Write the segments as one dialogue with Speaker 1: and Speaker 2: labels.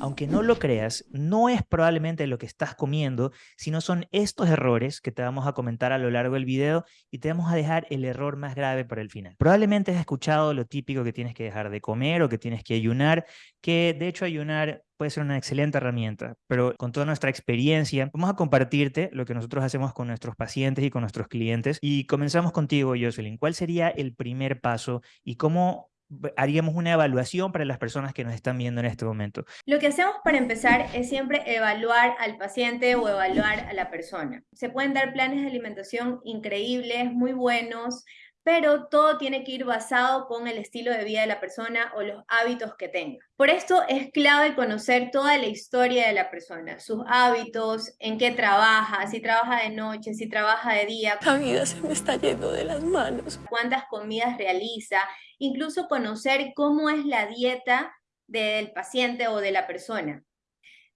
Speaker 1: Aunque no lo creas, no es probablemente lo que estás comiendo, sino son estos errores que te vamos a comentar a lo largo del video y te vamos a dejar el error más grave para el final. Probablemente has escuchado lo típico que tienes que dejar de comer o que tienes que ayunar, que de hecho ayunar puede ser una excelente herramienta, pero con toda nuestra experiencia vamos a compartirte lo que nosotros hacemos con nuestros pacientes y con nuestros clientes. Y comenzamos contigo, Jocelyn. ¿Cuál sería el primer paso y cómo haríamos una evaluación para las personas que nos están viendo en este momento?
Speaker 2: Lo que hacemos para empezar es siempre evaluar al paciente o evaluar a la persona. Se pueden dar planes de alimentación increíbles, muy buenos, pero todo tiene que ir basado con el estilo de vida de la persona o los hábitos que tenga. Por esto es clave conocer toda la historia de la persona, sus hábitos, en qué trabaja, si trabaja de noche, si trabaja de día.
Speaker 3: La vida se me está yendo de las manos.
Speaker 2: Cuántas comidas realiza, incluso conocer cómo es la dieta del paciente o de la persona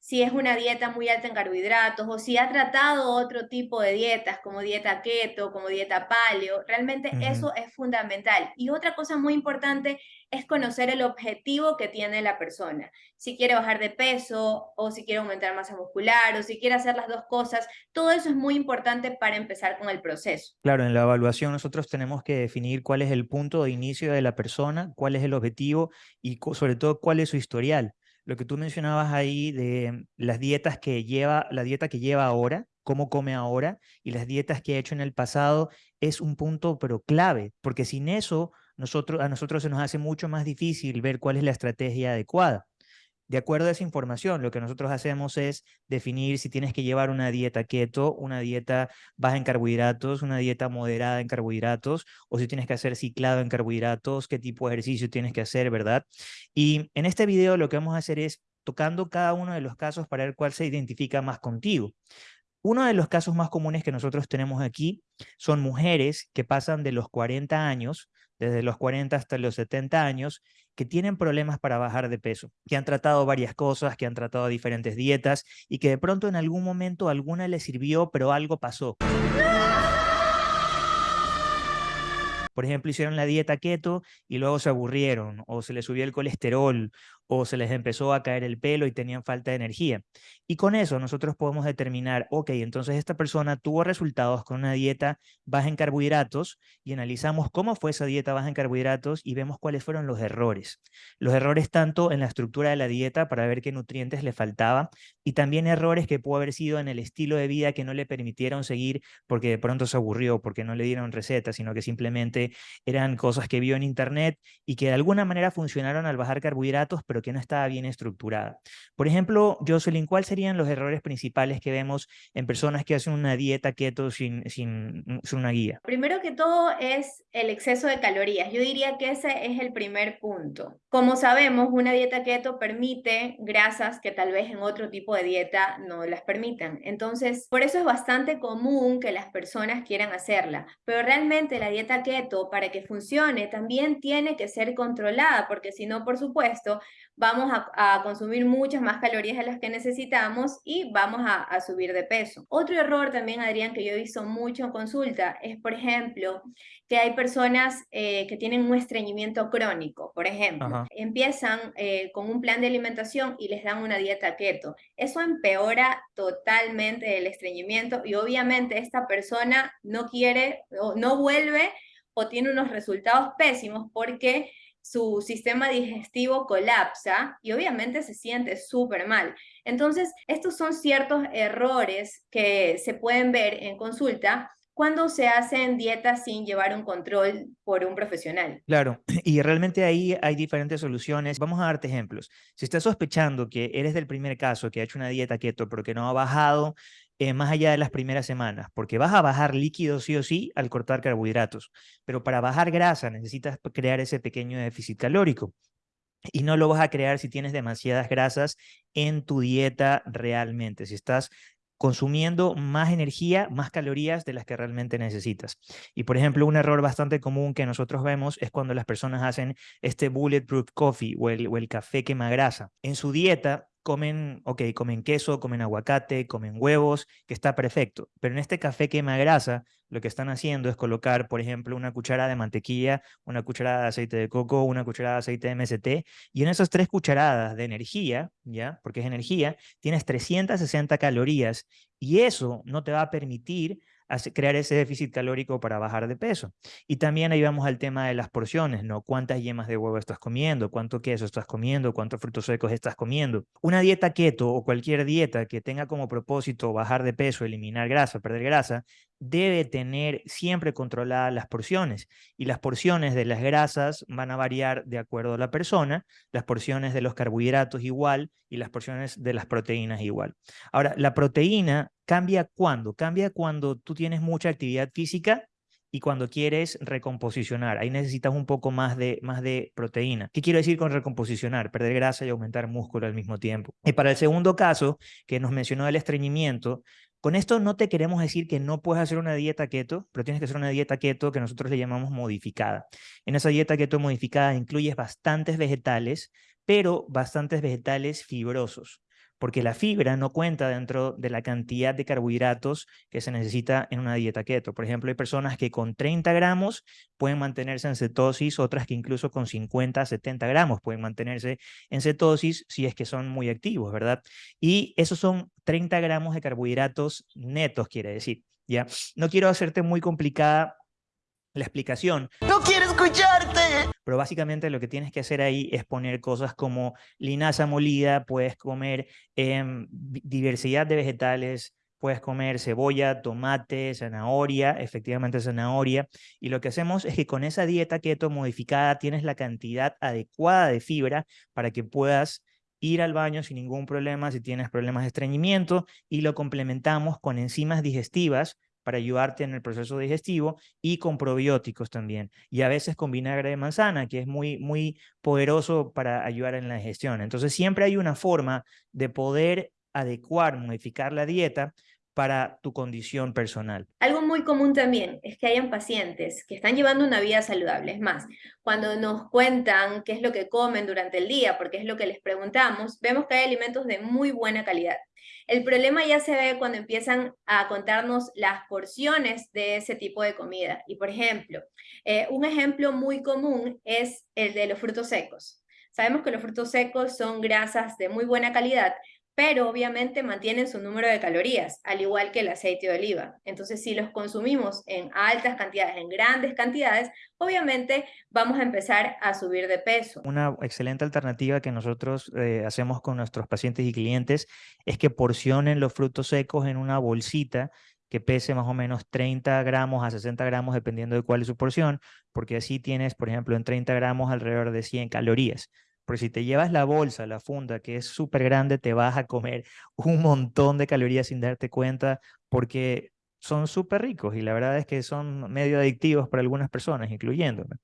Speaker 2: si es una dieta muy alta en carbohidratos o si ha tratado otro tipo de dietas como dieta keto, como dieta paleo, realmente eso es fundamental. Y otra cosa muy importante es conocer el objetivo que tiene la persona. Si quiere bajar de peso o si quiere aumentar masa muscular o si quiere hacer las dos cosas, todo eso es muy importante para empezar con el proceso.
Speaker 1: Claro, en la evaluación nosotros tenemos que definir cuál es el punto de inicio de la persona, cuál es el objetivo y sobre todo cuál es su historial lo que tú mencionabas ahí de las dietas que lleva, la dieta que lleva ahora, cómo come ahora y las dietas que ha hecho en el pasado es un punto pero clave, porque sin eso nosotros, a nosotros se nos hace mucho más difícil ver cuál es la estrategia adecuada. De acuerdo a esa información, lo que nosotros hacemos es definir si tienes que llevar una dieta keto, una dieta baja en carbohidratos, una dieta moderada en carbohidratos, o si tienes que hacer ciclado en carbohidratos, qué tipo de ejercicio tienes que hacer, ¿verdad? Y en este video lo que vamos a hacer es tocando cada uno de los casos para ver cuál se identifica más contigo. Uno de los casos más comunes que nosotros tenemos aquí son mujeres que pasan de los 40 años, desde los 40 hasta los 70 años, que tienen problemas para bajar de peso, que han tratado varias cosas, que han tratado diferentes dietas y que de pronto en algún momento alguna les sirvió, pero algo pasó. Por ejemplo, hicieron la dieta keto y luego se aburrieron o se les subió el colesterol o se les empezó a caer el pelo y tenían falta de energía. Y con eso nosotros podemos determinar, ok, entonces esta persona tuvo resultados con una dieta baja en carbohidratos y analizamos cómo fue esa dieta baja en carbohidratos y vemos cuáles fueron los errores. Los errores tanto en la estructura de la dieta para ver qué nutrientes le faltaba y también errores que pudo haber sido en el estilo de vida que no le permitieron seguir porque de pronto se aburrió, porque no le dieron recetas, sino que simplemente eran cosas que vio en internet y que de alguna manera funcionaron al bajar carbohidratos, que no estaba bien estructurada. Por ejemplo, Jocelyn, ¿cuál serían los errores principales que vemos en personas que hacen una dieta keto sin, sin, sin una guía?
Speaker 2: Primero que todo es el exceso de calorías. Yo diría que ese es el primer punto. Como sabemos, una dieta keto permite grasas que tal vez en otro tipo de dieta no las permitan. Entonces, por eso es bastante común que las personas quieran hacerla. Pero realmente la dieta keto, para que funcione, también tiene que ser controlada, porque si no, por supuesto, vamos a, consumir muchas más calorías de las que necesitamos y vamos a, subir de peso. Otro error también, Adrián, que yo he visto mucho en consulta es, por ejemplo, que hay personas eh, que tienen un estreñimiento crónico, por ejemplo. Empiezan eh, con un plan de alimentación y les dan una dieta keto. Eso empeora totalmente el estreñimiento y obviamente esta persona no quiere o no vuelve o tiene unos resultados pésimos porque su sistema digestivo colapsa y obviamente se siente súper mal. Entonces, estos son ciertos errores que se pueden ver en consulta cuando se hacen dietas sin llevar un control por un profesional.
Speaker 1: Claro, y realmente ahí hay diferentes soluciones. Vamos a darte ejemplos. Si estás sospechando que eres del primer caso que ha hecho una dieta keto pero que no ha bajado eh, más allá de las primeras semanas, porque vas a bajar líquido sí o sí al cortar carbohidratos, pero para bajar grasa necesitas crear ese pequeño déficit calórico. Y no lo vas a crear si tienes demasiadas grasas en tu dieta realmente. Si estás consumiendo más energía, más calorías de las que realmente necesitas. Y por ejemplo, un error bastante común que nosotros vemos es cuando las personas hacen este bulletproof coffee o el, o el café quema grasa. En su dieta comen, ok, comen queso, comen aguacate, comen huevos, que está perfecto. Pero en este café quema grasa, lo que están haciendo es colocar, por ejemplo, una cucharada de mantequilla, una cucharada de aceite de coco, una cucharada de aceite de MST, y en esas tres cucharadas de energía, ¿ya? Porque es energía, tienes 360 calorías, y eso no te va a permitir crear ese déficit calórico para bajar de peso. Y también ahí vamos al tema de las porciones, ¿no? ¿Cuántas yemas de huevo estás comiendo? ¿Cuánto queso estás comiendo? ¿Cuántos frutos secos estás comiendo? Una dieta keto o cualquier dieta que tenga como propósito bajar de peso, eliminar grasa, perder grasa, debe tener siempre controladas las porciones y las porciones de las grasas van a variar de acuerdo a la persona, las porciones de los carbohidratos igual y las porciones de las proteínas igual. Ahora, la proteína cambia cuando? Cambia cuando tú tienes mucha actividad física y cuando quieres recomposicionar. Ahí necesitas un poco más de, más de proteína. ¿Qué quiero decir con recomposicionar? Perder grasa y aumentar músculo al mismo tiempo. Y para el segundo caso, que nos mencionó el estreñimiento, con esto no te queremos decir que no puedes hacer una dieta keto, pero tienes que hacer una dieta keto que nosotros le llamamos modificada. En esa dieta keto modificada incluyes bastantes vegetales, pero bastantes vegetales fibrosos porque la fibra no cuenta dentro de la cantidad de carbohidratos que se necesita en una dieta keto. Por ejemplo, hay personas que con 30 gramos pueden mantenerse en cetosis, otras que incluso con 50, 70 gramos pueden mantenerse en cetosis si es que son muy activos, ¿verdad? Y esos son 30 gramos de carbohidratos netos, quiere decir. ¿ya? No quiero hacerte muy complicada la explicación.
Speaker 4: ¡No quiero escucharte!
Speaker 1: Pero básicamente lo que tienes que hacer ahí es poner cosas como linaza molida, puedes comer em, diversidad de vegetales, puedes comer cebolla, tomate, zanahoria, efectivamente zanahoria. Y lo que hacemos es que con esa dieta keto modificada tienes la cantidad adecuada de fibra para que puedas ir al baño sin ningún problema si tienes problemas de estreñimiento y lo complementamos con enzimas digestivas para ayudarte en el proceso digestivo y con probióticos también. Y a veces con vinagre de manzana, que es muy, muy poderoso para ayudar en la digestión. Entonces siempre hay una forma de poder adecuar, modificar la dieta para tu condición personal.
Speaker 2: Algo muy común también es que hayan pacientes que están llevando una vida saludable. Es más, cuando nos cuentan qué es lo que comen durante el día, porque es lo que les preguntamos, vemos que hay alimentos de muy buena calidad. El problema ya se ve cuando empiezan a contarnos las porciones de ese tipo de comida. Y por ejemplo, eh, un ejemplo muy común es el de los frutos secos. Sabemos que los frutos secos son grasas de muy buena calidad, pero obviamente mantienen su número de calorías, al igual que el aceite de oliva. Entonces, si los consumimos en altas cantidades, en grandes cantidades, obviamente vamos a empezar a subir de peso.
Speaker 1: Una excelente alternativa que nosotros eh, hacemos con nuestros pacientes y clientes es que porcionen los frutos secos en una bolsita que pese más o menos 30 gramos a 60 gramos, dependiendo de cuál es su porción, porque así tienes, por ejemplo, en 30 gramos alrededor de 100 calorías. Porque si te llevas la bolsa, la funda, que es súper grande, te vas a comer un montón de calorías sin darte cuenta, porque son súper ricos y la verdad es que son medio adictivos para algunas personas, incluyéndome.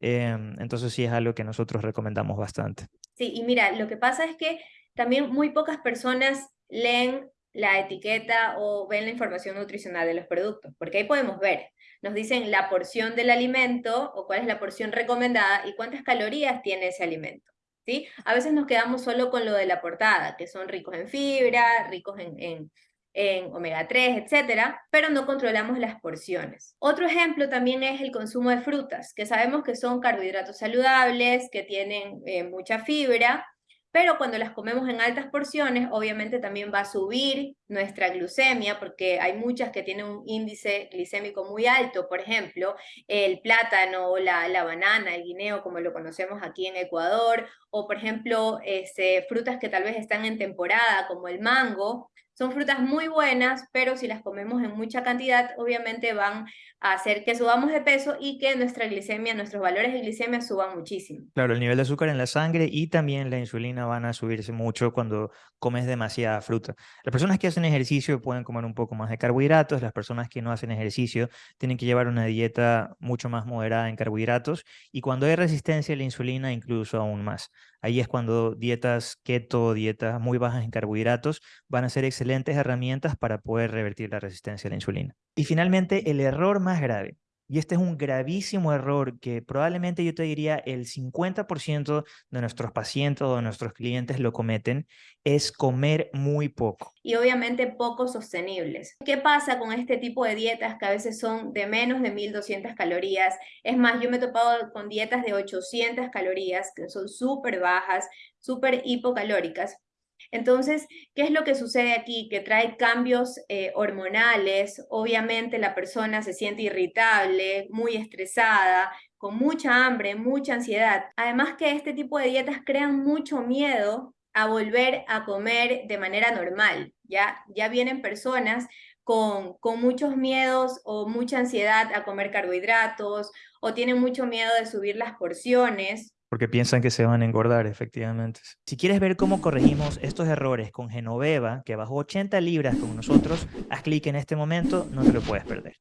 Speaker 1: Em, entonces sí es algo que nosotros recomendamos bastante.
Speaker 2: Sí, y mira, lo que pasa es que también muy pocas personas leen la etiqueta o ven la información nutricional de los productos, porque ahí podemos ver, nos dicen la porción del alimento o cuál es la porción recomendada y cuántas calorías tiene ese alimento. ¿Sí? A veces nos quedamos solo con lo de la portada, que son ricos en fibra, ricos en, omega 3, etcétera, pero no controlamos las porciones. Otro ejemplo también es el consumo de frutas, que sabemos que son carbohidratos saludables, que tienen eh, mucha fibra, pero cuando las comemos en altas porciones, obviamente también va a subir nuestra glucemia, porque hay muchas que tienen un índice glicémico muy alto, por ejemplo, el plátano, la, la banana, el guineo, como lo conocemos aquí en Ecuador, o por ejemplo, este, frutas que tal vez están en temporada, como el mango, son frutas muy buenas, pero si las comemos en mucha cantidad, obviamente van a hacer que subamos de peso y que nuestra glicemia, nuestros valores de glicemia suban muchísimo.
Speaker 1: Claro, el nivel de azúcar en la sangre y también la insulina van a subirse mucho cuando comes demasiada fruta. Las personas que hacen ejercicio pueden comer un poco más de carbohidratos, las personas que no hacen ejercicio tienen que llevar una dieta mucho más moderada en carbohidratos y cuando hay resistencia a la insulina incluso aún más. Ahí es cuando dietas keto, dietas muy bajas en carbohidratos van a ser excelentes herramientas para poder revertir la resistencia a la insulina. Y finalmente, el error más grave Y este es un gravísimo error que probablemente yo te diría el 50% de nuestros pacientes o de nuestros clientes lo cometen, es comer muy poco.
Speaker 2: Y obviamente poco sostenibles. ¿Qué pasa con este tipo de dietas que a veces son de menos de 1200 calorías? Es más, yo me he topado con dietas de 800 calorías que son súper bajas, súper hipocalóricas, entonces, ¿qué es lo que sucede aquí? Que trae cambios eh, hormonales, obviamente la persona se siente irritable, muy estresada, con mucha hambre, mucha ansiedad. Además que este tipo de dietas crean mucho miedo a volver a comer de manera normal, ¿ya? Ya vienen personas con, muchos miedos o mucha ansiedad a comer carbohidratos o tienen mucho miedo de subir las porciones
Speaker 1: porque piensan que se van a engordar, efectivamente. Si quieres ver cómo corregimos estos errores con Genoveva, que bajó 80 libras con nosotros, haz clic en este momento, no te lo puedes perder.